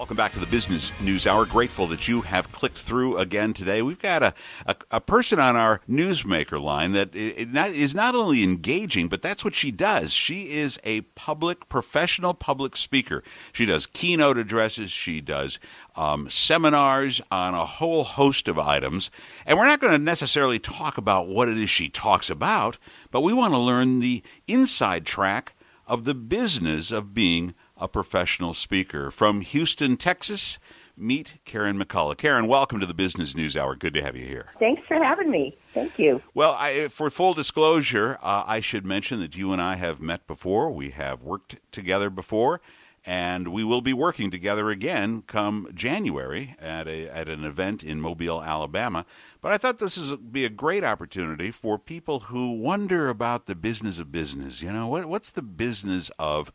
Welcome back to the Business News Hour. Grateful that you have clicked through again today. We've got a, a, a person on our newsmaker line that is not only engaging, but that's what she does. She is a public, professional public speaker. She does keynote addresses, she does um, seminars on a whole host of items. And we're not going to necessarily talk about what it is she talks about, but we want to learn the inside track of the business of being a professional speaker. From Houston, Texas, meet Karen McCullough. Karen, welcome to the Business News Hour. Good to have you here. Thanks for having me. Thank you. Well, I, for full disclosure, uh, I should mention that you and I have met before. We have worked together before, and we will be working together again come January at a at an event in Mobile, Alabama. But I thought this would be a great opportunity for people who wonder about the business of business. You know, what, what's the business of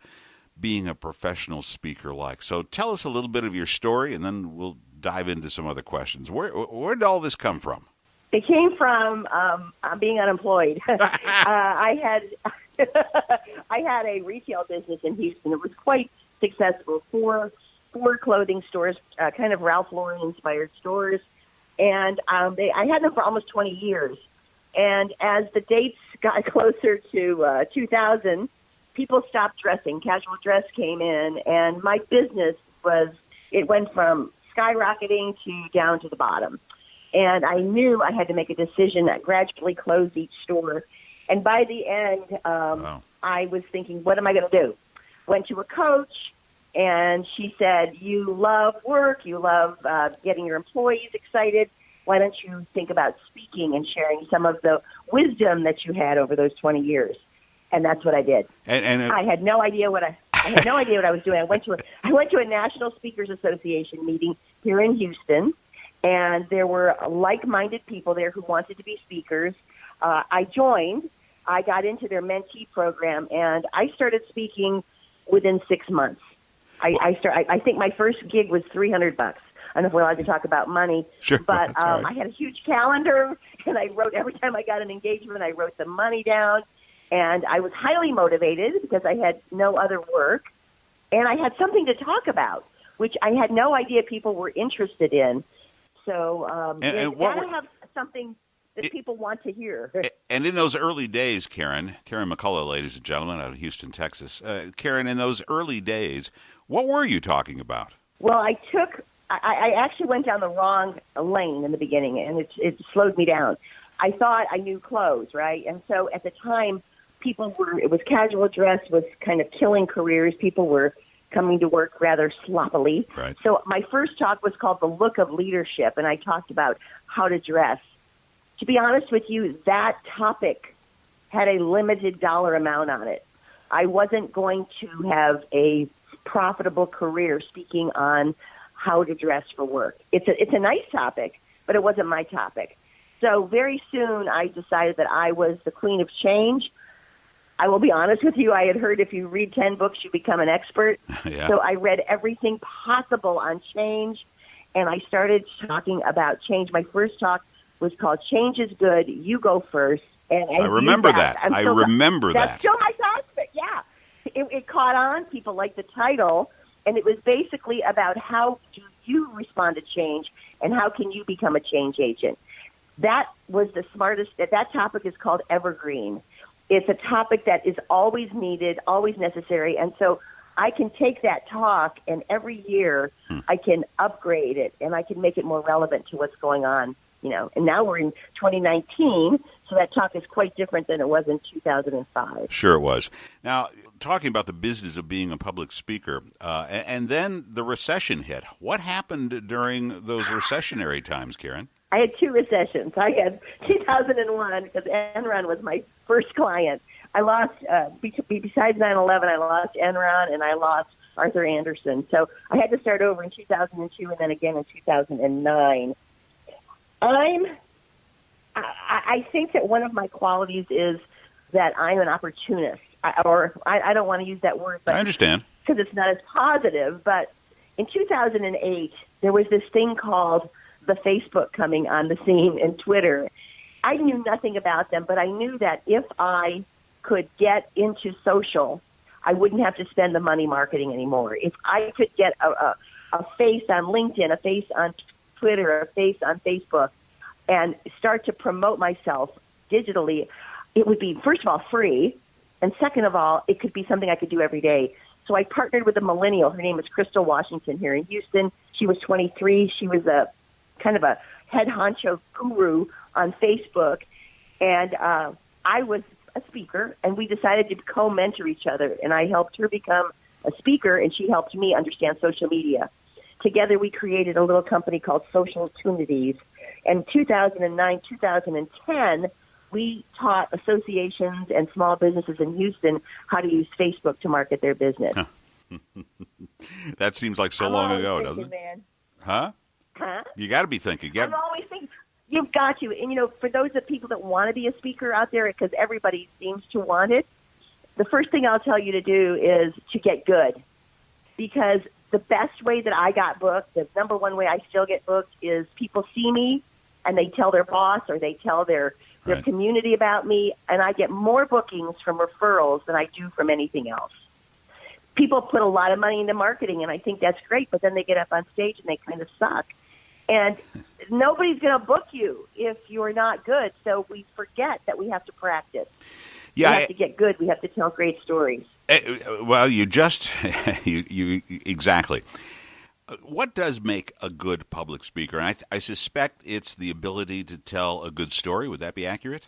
being a professional speaker like? So tell us a little bit of your story, and then we'll dive into some other questions. Where where did all this come from? It came from um, being unemployed. uh, I had I had a retail business in Houston. It was quite successful. Four four clothing stores, uh, kind of Ralph Lauren inspired stores, and um, they I had them for almost twenty years. And as the dates got closer to uh, 2000, people stopped dressing. Casual dress came in, and my business was it went from skyrocketing to down to the bottom. And I knew I had to make a decision that gradually closed each store. And by the end, um, wow. I was thinking, what am I going to do? Went to a coach, and she said, "You love work. You love uh, getting your employees excited. Why don't you think about speaking and sharing some of the wisdom that you had over those 20 years?" And that's what I did. And, and I had no idea what I, I had no idea what I was doing. I went to a, I went to a National Speakers Association meeting here in Houston, and there were like-minded people there who wanted to be speakers. Uh, I joined. I got into their mentee program, and I started speaking within six months. I, I start. I, I think my first gig was three hundred bucks. I don't know if we're allowed to talk about money, sure, but um, right. I had a huge calendar, and I wrote every time I got an engagement, I wrote the money down, and I was highly motivated because I had no other work and I had something to talk about, which I had no idea people were interested in. So um, and, and what gotta have something that it, people want to hear. and in those early days, Karen, Karen McCullough, ladies and gentlemen, out of Houston, Texas, uh, Karen, in those early days, what were you talking about? Well, I took, I, I actually went down the wrong lane in the beginning, and it, it slowed me down. I thought I knew clothes, right? And so at the time, people were, it was casual dress was kind of killing careers. People were coming to work rather sloppily. Right. So my first talk was called The Look of Leadership, and I talked about how to dress. To be honest with you, that topic had a limited dollar amount on it. I wasn't going to have a profitable career speaking on how to dress for work. It's a, it's a nice topic, but it wasn't my topic. So very soon I decided that I was the queen of change. I will be honest with you. I had heard if you read 10 books, you become an expert. yeah. So I read everything possible on change, and I started talking about change. My first talk was called Change is Good, You Go First. And I, I remember that. that. I remember that's that. That's still my topic, yeah. It, it caught on. People liked the title, and it was basically about how do you respond to change and how can you become a change agent. That was the smartest, That, that topic is called Evergreen it's a topic that is always needed, always necessary. And so I can take that talk and every year hmm. I can upgrade it and I can make it more relevant to what's going on, you know. And now we're in 2019, so that talk is quite different than it was in 2005. Sure, it was. Now, talking about the business of being a public speaker, uh, and, and then the recession hit. What happened during those recessionary times, Karen? I had two recessions. I had 2001 because Enron was my first client. I lost, uh, besides 9/11, I lost Enron and I lost Arthur Andersen. So I had to start over in 2002 and then again in 2009. I'm, I, I think that one of my qualities is that I'm an opportunist, I, or I, I don't want to use that word, but I understand because it's not as positive. But in 2008, there was this thing called the Facebook coming on the scene and Twitter. I knew nothing about them, but I knew that if I could get into social, I wouldn't have to spend the money marketing anymore. If I could get a, a, a face on LinkedIn, a face on Twitter, a face on Facebook, and start to promote myself digitally, it would be, first of all, free. And second of all, it could be something I could do every day. So I partnered with a millennial. Her name is Crystal Washington here in Houston. She was 23. She was a kind of a head honcho guru on Facebook. And uh, I was a speaker, and we decided to co mentor each other. And I helped her become a speaker, and she helped me understand social media. Together, we created a little company called Social Tunities. And 2009, 2010, we taught associations and small businesses in Houston how to use Facebook to market their business. that seems like so I'm long ago, thinking, doesn't it? Man. Huh? Huh? You got to be thinking. You I'm always thinking. You've got to. And, you know, for those of people that want to be a speaker out there, because everybody seems to want it, the first thing I'll tell you to do is to get good. Because the best way that I got booked, the number one way I still get booked, is people see me and they tell their boss or they tell their, their Right. community about me, and I get more bookings from referrals than I do from anything else. People put a lot of money into marketing, and I think that's great, but then they get up on stage and they kind of suck. And nobody's going to book you if you're not good. So we forget that we have to practice. yeah. we I- have to get good. We have to tell great stories. Eh, well, you just you, you exactly. What does make a good public speaker? I, I suspect it's the ability to tell a good story. Would that be accurate?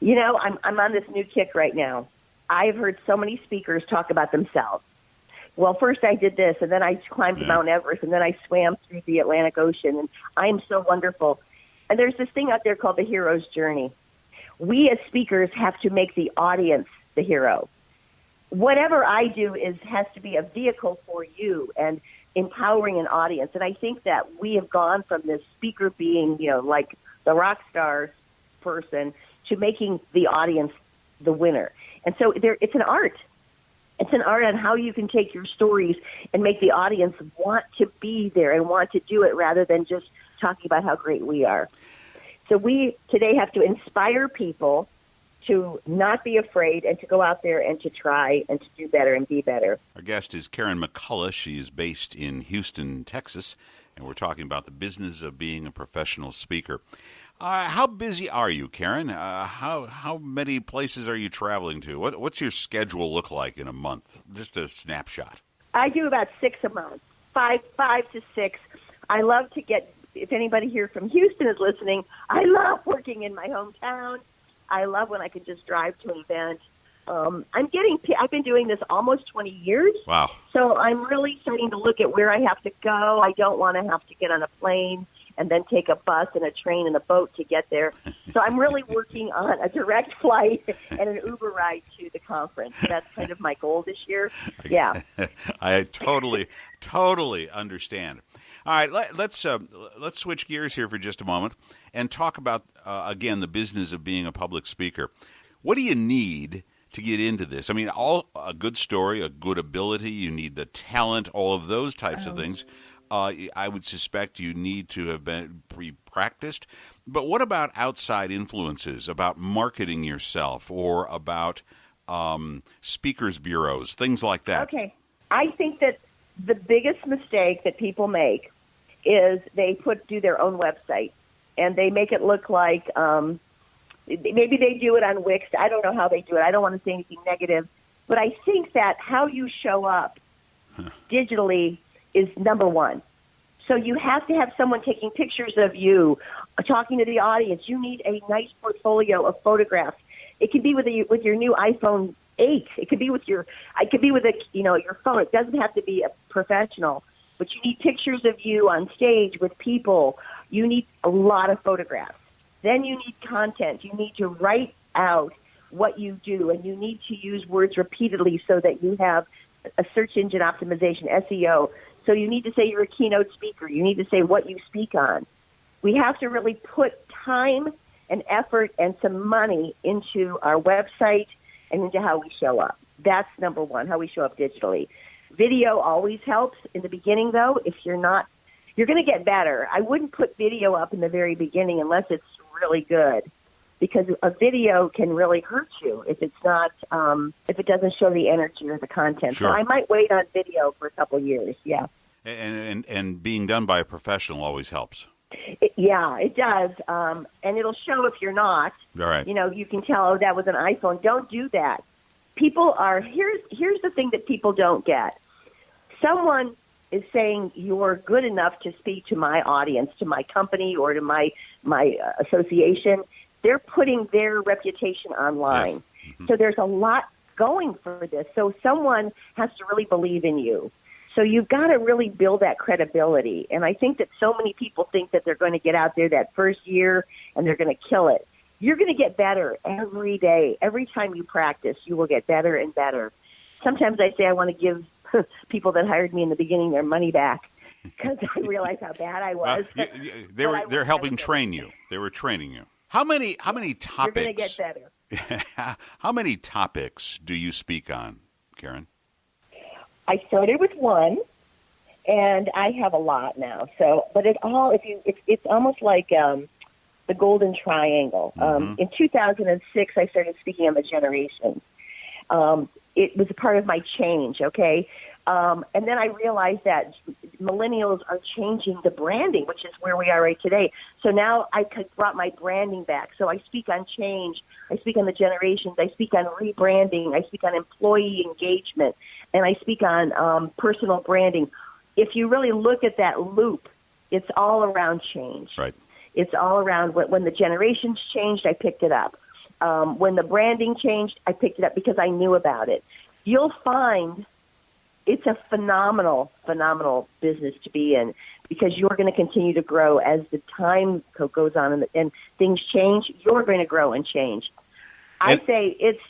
You know, I'm I'm on this new kick right now. I've heard so many speakers talk about themselves. Well, first I did this, and then I climbed Yeah. Mount Everest, and then I swam through the Atlantic Ocean, and I am so wonderful. And there's this thing out there called the hero's journey. We as speakers have to make the audience the hero. Whatever I do is has to be a vehicle for you and empowering an audience. And I think that we have gone from this speaker being, you know, like the rock star person to making the audience the winner. And so there, it's an art. It's an art on how you can take your stories and make the audience want to be there and want to do it rather than just talking about how great we are. So we today have to inspire people to not be afraid and to go out there and to try and to do better and be better. Our guest is Karen McCullough. She is based in Houston, Texas, and we're talking about the business of being a professional speaker. Uh, how busy are you, Karen? Uh, how how many places are you traveling to? What, what's your schedule look like in a month? Just a snapshot. I do about six a month, five five to six. I love to get. If anybody here from Houston is listening, I love working in my hometown. I love when I can just drive to an event. Um, I'm getting. I've been doing this almost 20 years, Wow. so I'm really starting to look at where I have to go. I don't want to have to get on a plane and then take a bus and a train and a boat to get there. So I'm really working on a direct flight and an Uber ride to the conference. That's kind of my goal this year. Yeah. I totally, totally understand. All right, let, let's uh, let's switch gears here for just a moment and talk about uh, again the business of being a public speaker. What do you need to get into this? I mean, all a good story, a good ability. You need the talent, all of those types of things. Uh, I would suspect you need to have been pre-practiced. But what about outside influences? About marketing yourself or about um, speakers bureaus, things like that. Okay. I think that the biggest mistake that people make is they put do their own website and they make it look like um, maybe they do it on Wix. I don't know how they do it. I don't want to say anything negative, but I think that how you show up digitally is number one. So you have to have someone taking pictures of you, talking to the audience. You need a nice portfolio of photographs. It can be with a, with your new iPhone 8. It could be with your it could be with a you know your phone. It doesn't have to be a professional, but you need pictures of you on stage with people. You need a lot of photographs. Then you need content. You need to write out what you do, and you need to use words repeatedly so that you have a search engine optimization SEO. So you need to say you're a keynote speaker. You need to say what you speak on. We have to really put time and effort and some money into our website and into how we show up. That's number one, how we show up digitally. Video always helps in the beginning, though. If you're not, you're going to get better. I wouldn't put video up in the very beginning unless it's really good, because a video can really hurt you if it's not, um, if it doesn't show the energy or the content. Sure. So I might wait on video for a couple years. Yeah. And, and and being done by a professional always helps. It, yeah, it does, um, and it'll show if you're not. All right. You know, you can tell. Oh, that was an iPhone. Don't do that. People are here's here's the thing that people don't get. Someone is saying you're good enough to speak to my audience, to my company, or to my my uh, association. They're putting their reputation online. Yes. Mm-hmm. So there's a lot going for this. So someone has to really believe in you. So you've got to really build that credibility. And I think that so many people think that they're going to get out there that first year and they're going to kill it. You're going to get better every day. Every time you practice, you will get better and better. Sometimes I say I want to give people that hired me in the beginning their money back because I realize how bad I was. Uh, they were they're helping train you. They were training you. How many how many topics? You're going to get better. How many topics do you speak on, Karen? I started with one, and I have a lot now. So, but it all if you it's it's almost like um, the golden triangle. Um, Mm-hmm. in 2006, I started speaking on the generations. Um, it was a part of my change. Okay. Um, and then I realized that millennials are changing the branding, which is where we are right today. So now I could brought my branding back. So I speak on change. I speak on the generations. I speak on rebranding. I speak on employee engagement, and I speak on um, personal branding. If you really look at that loop, it's all around change. Right. It's all around when, when the generations changed, I picked it up. Um, when the branding changed, I picked it up because I knew about it. You'll find it's a phenomenal, phenomenal business to be in because you're going to continue to grow as the time goes on and, and things change. You're going to grow and change. I say it's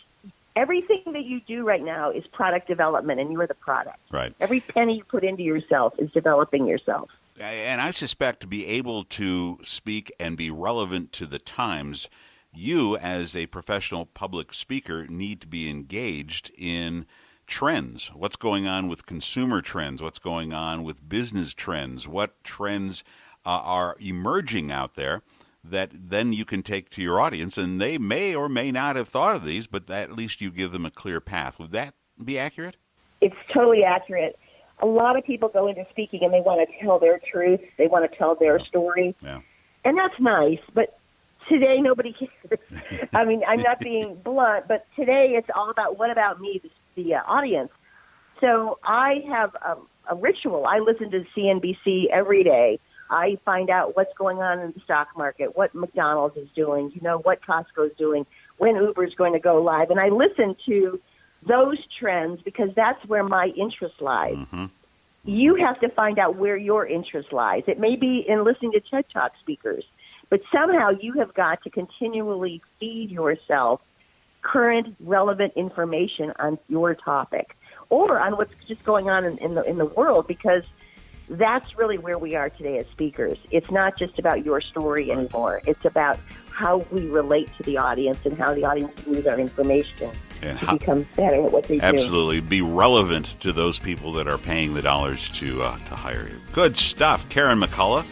everything that you do right now is product development, and you're the product. Right. Every penny you put into yourself is developing yourself. And I suspect to be able to speak and be relevant to the times, you as a professional public speaker need to be engaged in trends. What's going on with consumer trends? What's going on with business trends? What trends uh, are emerging out there that then you can take to your audience? And they may or may not have thought of these, but at least you give them a clear path. Would that be accurate? It's totally accurate. A lot of people go into speaking and they want to tell their truth. They want to tell their story. Yeah. And that's nice, but today nobody cares. I mean, I'm not being blunt, but today it's all about what about me, the, the uh, audience. So I have a, a ritual. I listen to CNBC every day. I find out what's going on in the stock market, what McDonald's is doing, you know, what Costco's doing, when Uber's going to go live. And I listen to those trends because that's where my interest lies. Mm-hmm. You have to find out where your interest lies. It may be in listening to TED Talk speakers, but somehow you have got to continually feed yourself current, relevant information on your topic or on what's just going on in, in the in the world because that's really where we are today as speakers. It's not just about your story anymore. It's about how we relate to the audience and how the audience views our information And to how, become better at what they do. Absolutely, be relevant to those people that are paying the dollars to uh, to hire you. Good stuff, Karen McCullough.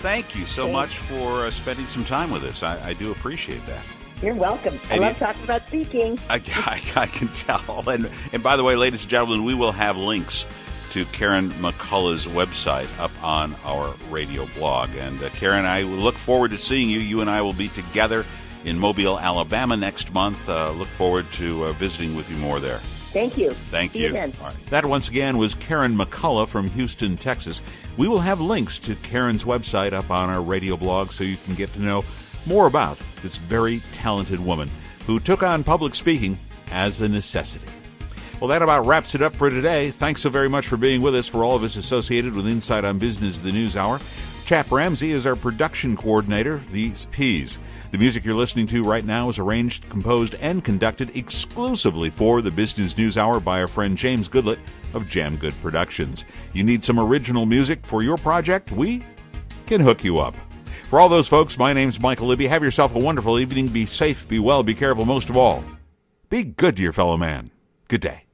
Thank you so Thanks. much for uh, spending some time with us. I, I do appreciate that. You're welcome. I And love talking about speaking. I, I, I can tell. And and by the way, ladies and gentlemen, we will have links to Karen McCullough's website up on our radio blog. And uh, Karen, I look forward to seeing you. You and I will be together in Mobile, Alabama next month. Uh, look forward to uh, visiting with you more there. Thank you. Thank See you. you then. All right. That once again was Karen McCullough from Houston, Texas. We will have links to Karen's website up on our radio blog so you can get to know more about this very talented woman who took on public speaking as a necessity. Well, that about wraps it up for today. Thanks so very much for being with us. For all of us associated with Inside on Business, the News Hour, Chap Ramsey is our production coordinator, these P's. The music you're listening to right now is arranged, composed, and conducted exclusively for the Business News Hour by our friend James Goodlett of Jam Good Productions. You need some original music for your project? We can hook you up. For all those folks, my name's Michael Libby. Have yourself a wonderful evening. Be safe, be well, be careful. Most of all, be good to your fellow man. Good day.